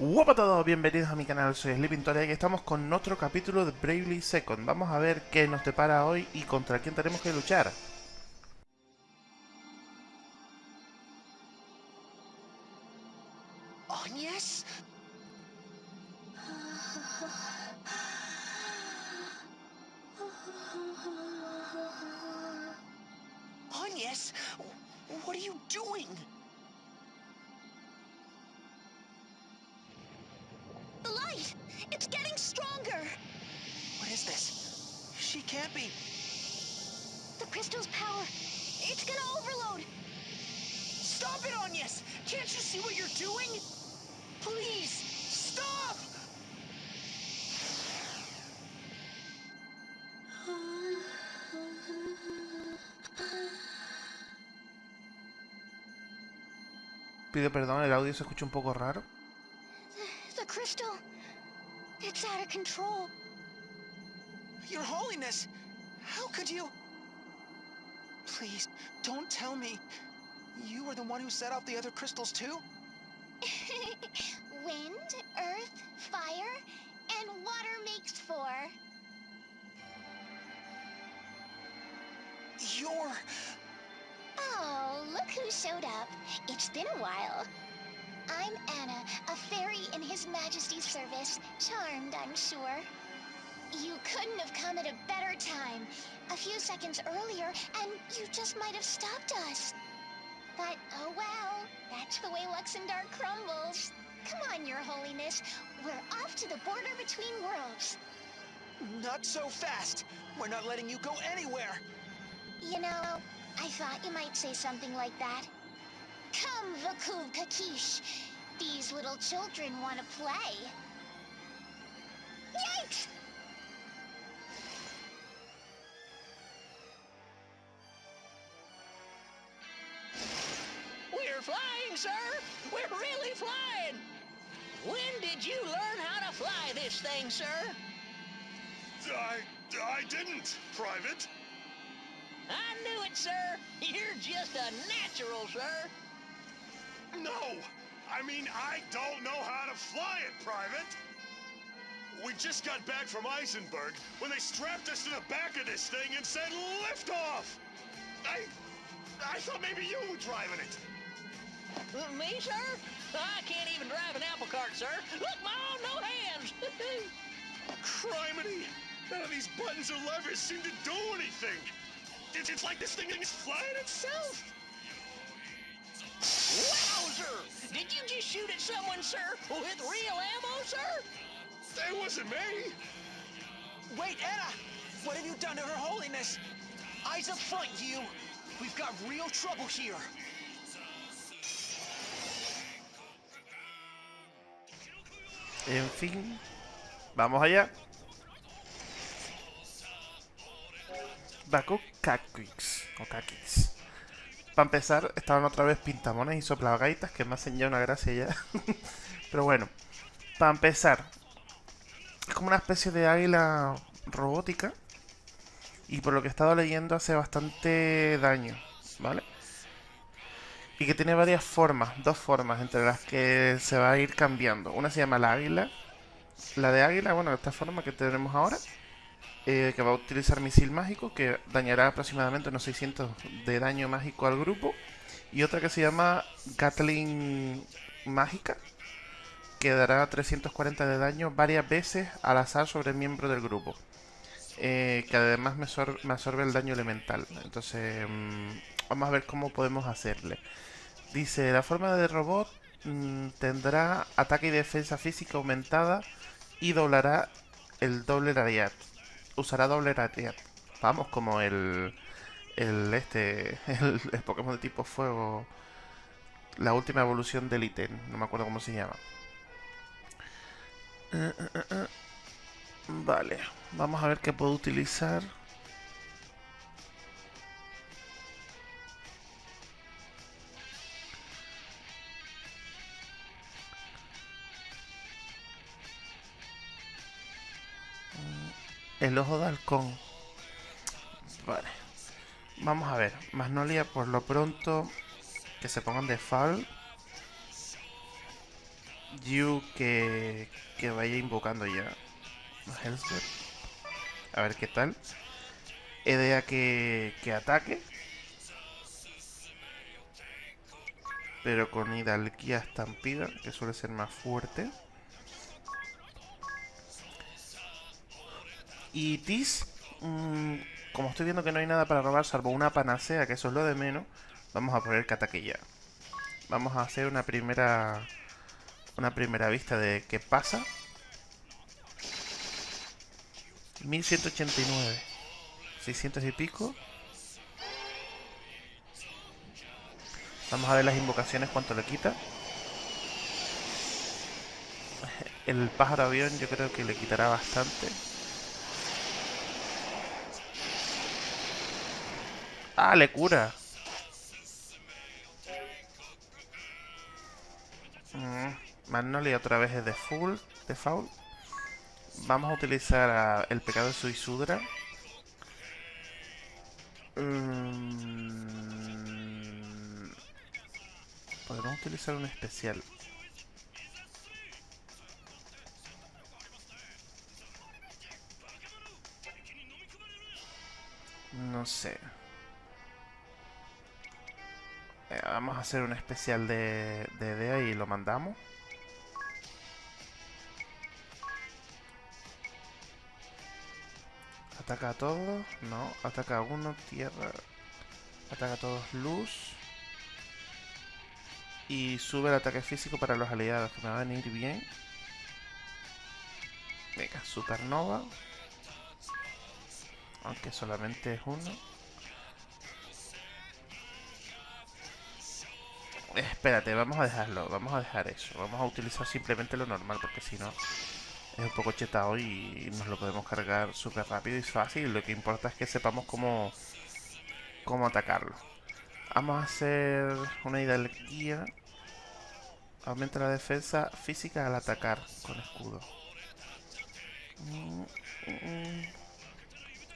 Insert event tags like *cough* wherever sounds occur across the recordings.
Hola a todos, bienvenidos a mi canal, soy Sleepintoria y estamos con otro capítulo de Bravely Second. Vamos a ver qué nos depara hoy y contra quién tenemos que luchar. Agnes? Agnes, what are you doing? It's gonna overload! Stop it, Agnes! Can't you see what you're doing? Please, stop! Pido perdón, el audio se escucha un poco raro. The crystal... It's out of control. Your Holiness, how could you? Please, don't tell me. You were the one who set off the other crystals too? *laughs* Wind, earth, fire, and water makes four. You're... Oh, look who showed up. It's been a while. I'm Anna, a fairy in His Majesty's service. Charmed, I'm sure. You couldn't have come at a better time. A few seconds earlier, and you just might have stopped us. But, oh well, that's the way Luxendar crumbles. Come on, Your Holiness. We're off to the border between worlds. Not so fast. We're not letting you go anywhere. You know, I thought you might say something like that. Come, Vakub Kakish. These little children want to play. Yikes! Flying, sir! We're really flying! When did you learn how to fly this thing, sir? I, I didn't, Private. I knew it, sir! You're just a natural, sir! No, I mean, I don't know how to fly it, Private. We just got back from Eisenberg when they strapped us to the back of this thing and said lift off. I, I thought maybe you were driving it. Me, sir? I can't even drive an apple cart, sir! Look, Mom, no hands! *laughs* Criminy! None of these buttons or levers seem to do anything. It's, it's like this thing is flying itself. Wowzer! Did you just shoot at someone, sir? With real ammo, sir? That wasn't me. Wait, Anna! What have you done to Her Holiness? Eyes up front, you! We've got real trouble here. En fin, vamos allá. Baku Kakix, o Kakix. Para empezar, estaban otra vez pintamones y soplagaitas, que me hacen ya una gracia ya. *laughs* Pero bueno, para empezar, es como una especie de águila robótica. Y por lo que he estado leyendo hace bastante daño, ¿vale? Y que tiene varias formas, dos formas entre las que se va a ir cambiando. Una se llama la águila. La de águila, bueno, esta forma que tenemos ahora. eh, que va a utilizar misil mágico, que dañará aproximadamente unos 600 de daño mágico al grupo. Y otra que se llama Gatling mágica, que dará 340 de daño varias veces al azar sobre el miembro del grupo. Eh, que además me absorbe el daño elemental. Entonces, mm, vamos a ver cómo podemos hacerle. Dice, la forma de robot mm, tendrá ataque y defensa física aumentada y doblará el doble radiat. Usará doble radiat. Vamos, como el, el este, *laughs* el, el Pokémon de tipo fuego. La última evolución del ítem, no me acuerdo cómo se llama. Eh, eh, eh. Vale, vamos a ver qué puedo utilizar. El ojo de halcón. Vale. Vamos a ver. Magnolia, por lo pronto, que se pongan de fall. Yu que, que vaya invocando ya Hellsberg. A ver qué tal. Edea que, que ataque. Pero con hidalguía estampida, que suele ser más fuerte. Y Tis, mm, como estoy viendo que no hay nada para robar salvo una panacea, que eso es lo de menos, vamos a poner ya. Vamos a hacer una primera una primera vista de qué pasa. 1189. 600 y pico. Vamos a ver las invocaciones cuánto le quita. *laughs* El pájaro avión yo creo que le quitará bastante. Ah, le cura. Mm, Magnolia otra vez es de full, de foul. Vamos a utilizar a el pecado de Suisudra. Mm, Podemos utilizar un especial. No sé. Vamos a hacer un especial de, de DEA y lo mandamos. Ataca a todos. No. Ataca a uno. Tierra. Ataca a todos. Luz. Y sube el ataque físico para los aliados. Que me va a venir bien. Venga, supernova. Aunque solamente es uno. Espérate, vamos a dejarlo. Vamos a dejar eso. Vamos a utilizar simplemente lo normal. Porque si no es un poco chetado y nos lo podemos cargar súper rápido y fácil. Lo que importa es que sepamos cómo, cómo atacarlo. Vamos a hacer una hidalguía. Aumenta la defensa física al atacar con escudo.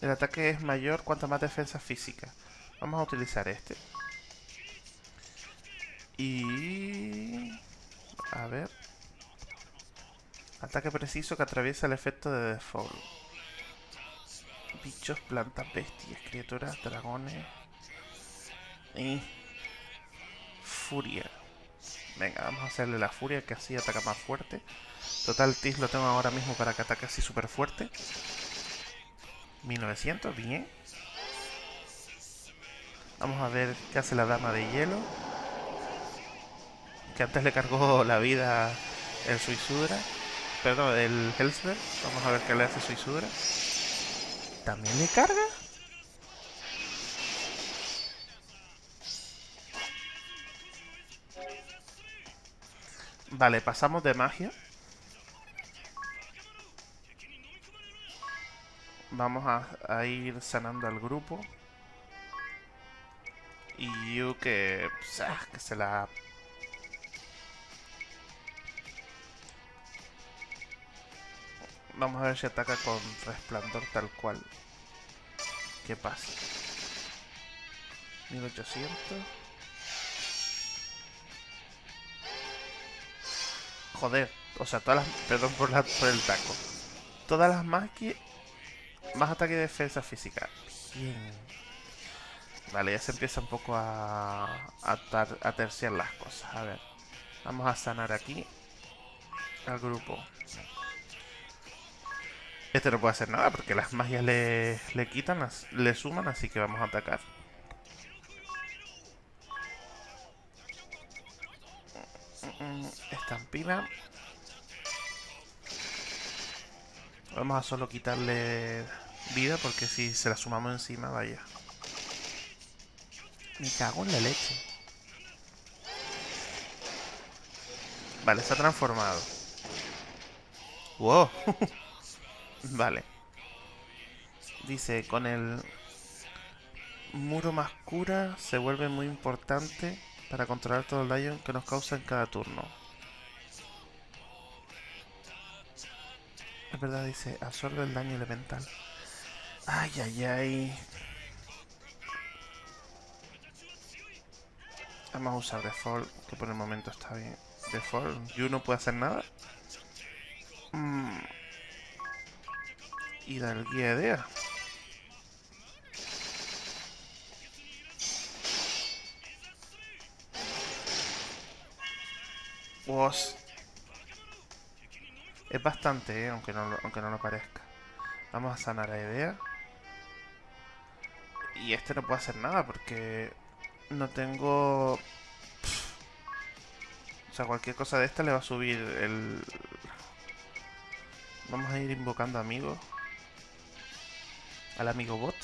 El ataque es mayor cuanto más defensa física. Vamos a utilizar este. Y... A ver... Ataque preciso que atraviesa el efecto de default. Bichos, plantas, bestias, criaturas, dragones. Y... Furia. Venga, vamos a hacerle la furia que así ataca más fuerte. Total, Tis lo tengo ahora mismo para que ataque así súper fuerte. 1900, bien. Vamos a ver qué hace la dama de hielo. Que antes le cargó la vida el Suisudra. Perdón, el Hellsberg. Vamos a ver qué le hace Suisudra. ¿También le carga? Vale, pasamos de magia. Vamos a, a ir sanando al grupo. Y Yu que, pues, ah, que se la Vamos a ver si ataca con resplandor tal cual. ¿Qué pasa? 1800. Joder, o sea, todas las... Perdón por, el taco. Todas las más que... Más ataque y defensa física. Bien. Vale, ya se empieza un poco a, a, a terciar las cosas. A ver. Vamos a sanar aquí. Al grupo. Este no puede hacer nada porque las magias le, le quitan, le suman, así que vamos a atacar. Estampina. Vamos a solo quitarle vida porque si se la sumamos encima, vaya. Me cago en la leche. Vale, está transformado. ¡Wow! *laughs* Vale. Dice, con el muro más cura se vuelve muy importante para controlar todo el daño que nos causa en cada turno. Es verdad, dice, absorbe el daño elemental. Ay, ay, ay. Vamos a usar default, que por el momento está bien. Default. Yu no puede hacer nada. Mm. Y da el guía idea. Was. Es bastante, eh, aunque, no lo, aunque no lo parezca. Vamos a sanar a idea. Y este no puede hacer nada porque no tengo... O sea, cualquier cosa de esta le va a subir el... Vamos a ir invocando amigos. Al amigo bot.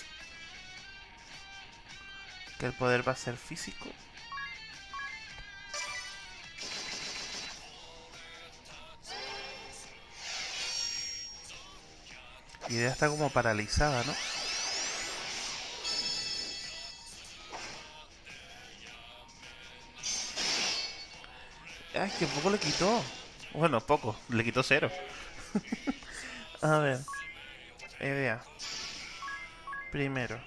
Que el poder va a ser físico. Y idea está como paralizada, ¿no? Ay, que poco le quitó. Bueno, poco. Le quitó cero. *laughs* a ver. Idea. Primero.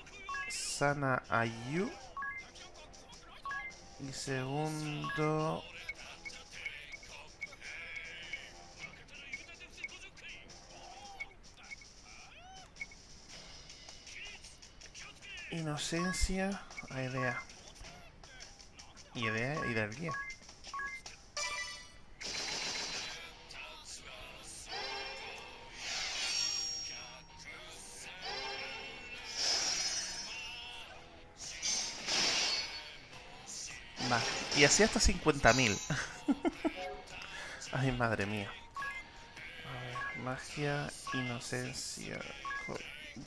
Sana a Yu. Y segundo... Inocencia idea. Idea y del guía. Y así hasta 50.000. Ay, madre mía. A ver, magia, inocencia,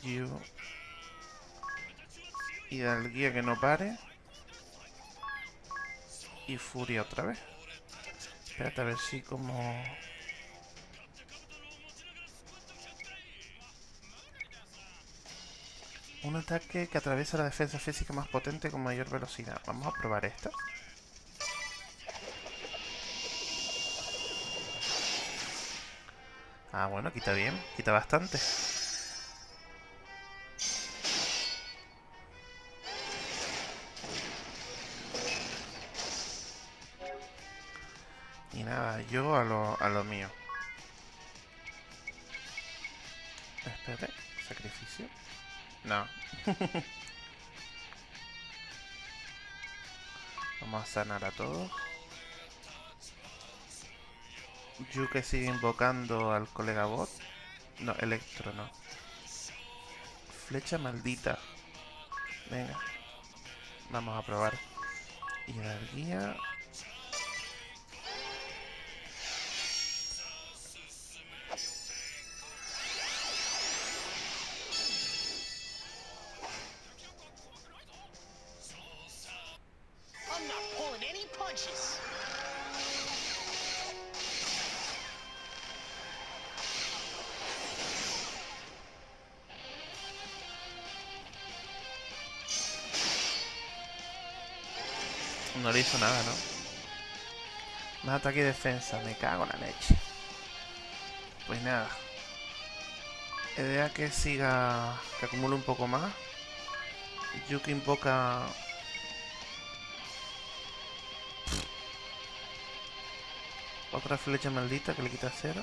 you. Y del guía que no pare. Y furia otra vez. Espérate a ver si como... Un ataque que atraviesa la defensa física más potente con mayor velocidad. Vamos a probar esta. Ah, bueno, quita bien. Quita bastante. Y nada, yo a lo, a lo mío. Espérate, sacrificio. No. *laughs* Vamos a sanar a todos. Yuke sigue invocando al colega bot. No, Electro no. Flecha maldita. Venga. Vamos a probar. Hidalguía. I'm No le hizo nada, ¿no? Más ataque y defensa. Me cago en la leche. Pues nada. Idea que siga... Que acumule un poco más. Yuki invoca... Otra flecha maldita que le quita cero.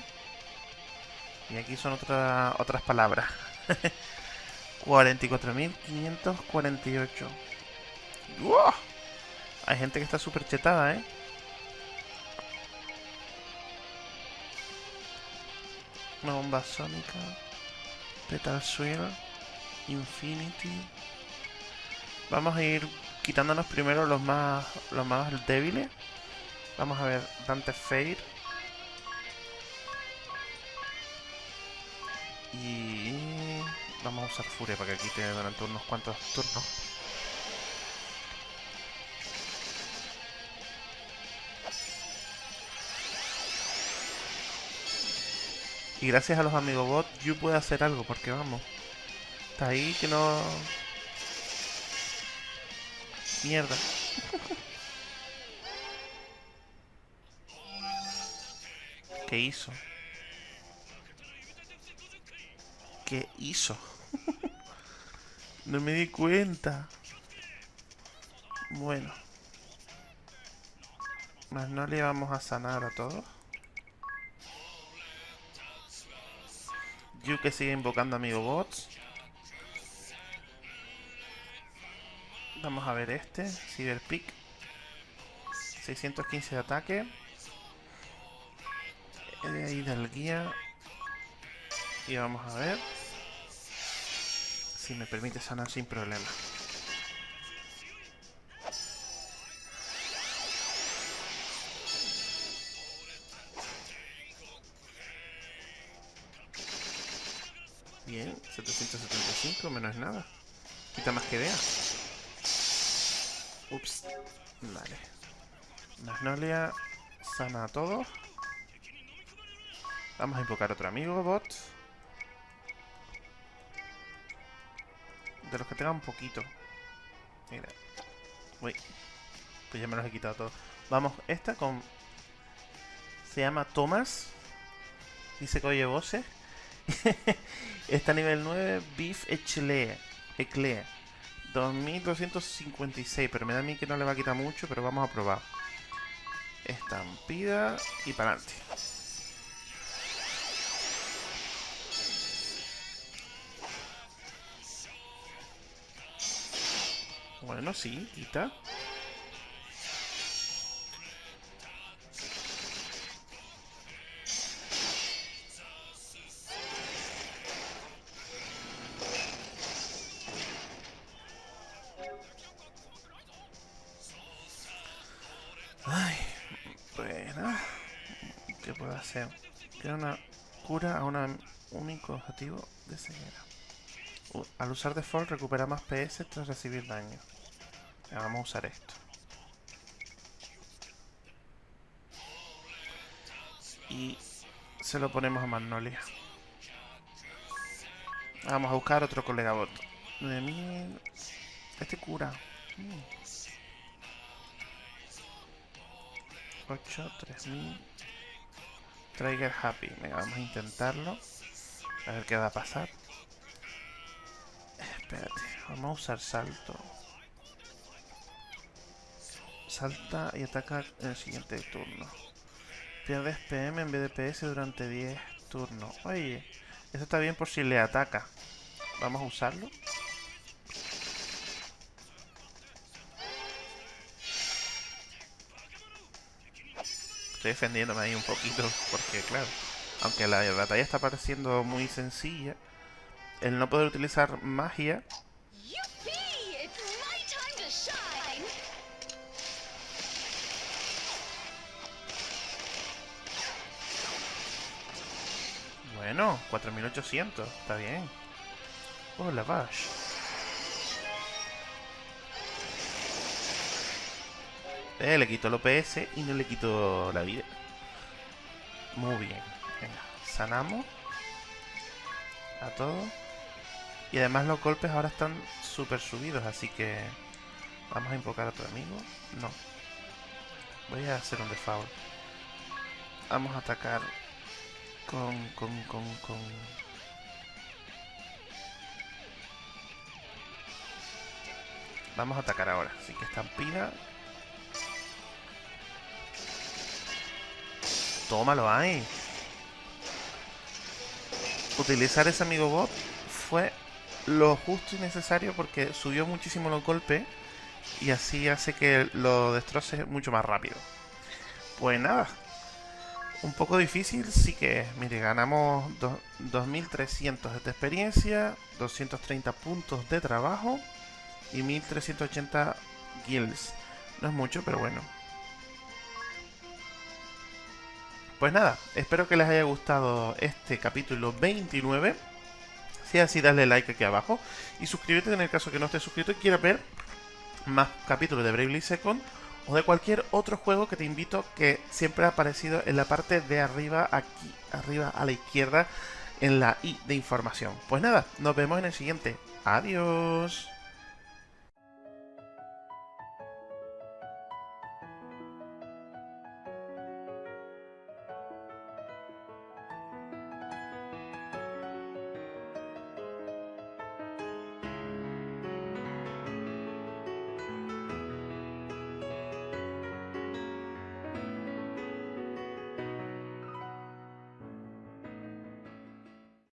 Y aquí son otra, otras palabras. *laughs* 44.548. ¡Wow! Hay gente que está súper chetada, ¿eh? Una bomba sónica. Petal Swirl. Infinity. Vamos a ir quitándonos primero los más, los más débiles. Vamos a ver Dante Fade. Y vamos a usar Furia para que quite durante unos cuantos turnos. Y gracias a los amigos bot, Yu puede hacer algo, porque vamos. Está ahí que no... Mierda. ¿Qué hizo? ¿Qué hizo? no me di cuenta. Bueno. Magnolia vamos a sanar a todos. Yuke sigue invocando amigo bots. Vamos a ver este, Cyberpick. 615 de ataque. De ahí del guía. Y vamos a ver si me permite sanar sin problema. Bien, 775, menos nada. Quita más que vea. Ups. Vale. Magnolia sana a todos. Vamos a invocar otro amigo, bot. De los que tengan un poquito. Mira. Uy. Pues ya me los he quitado todos. Vamos, esta con... Se llama Thomas. Dice que oye voces. *laughs* Está a nivel 9, Beef Eclair. Eclair. 2256, pero me da a mí que no le va a quitar mucho, pero vamos a probar. Estampida y para adelante. Bueno, sí, quita. Queda una cura a un único objetivo de ceguera. Al usar default recupera más PS tras recibir daño. Vamos a usar esto. Y se lo ponemos a Magnolia. Vamos a buscar otro colega bot. 9000. Este cura. Mm. 8, 3000. Trigger Happy. Venga, vamos a intentarlo. A ver qué va a pasar. Espérate, vamos a usar salto. Salta y ataca en el siguiente turno. Pierdes PM en vez de PS durante 10 turnos. Oye, eso está bien por si le ataca. Vamos a usarlo. Estoy defendiéndome ahí un poquito porque, claro, aunque la batalla está pareciendo muy sencilla, el no poder utilizar magia! Bueno, 4800, está bien. Oh, la. Eh, le quito el OPS y no le quito la vida. Muy bien. Venga, sanamos. A todo. Y además los golpes ahora están súper subidos, así que... Vamos a invocar a otro amigo. No. Voy a hacer un default. Vamos a atacar con, con, con, con... Vamos a atacar ahora. Así que estampida. Tómalo ahí. Utilizar ese amigo bot fue lo justo y necesario porque subió muchísimo los golpes y así hace que lo destroce mucho más rápido. Pues nada, un poco difícil, sí que es. Mire, ganamos do- 2300 de experiencia, 230 puntos de trabajo y 1380 guilds. No es mucho, pero bueno. Pues nada, espero que les haya gustado este capítulo 29. Si es así, dale like aquí abajo y suscríbete en el caso que no estés suscrito y quieras ver más capítulos de Bravely Second o de cualquier otro juego que te invito que siempre ha aparecido en la parte de arriba, aquí arriba a la izquierda, en la i de información. Pues nada, nos vemos en el siguiente. Adiós.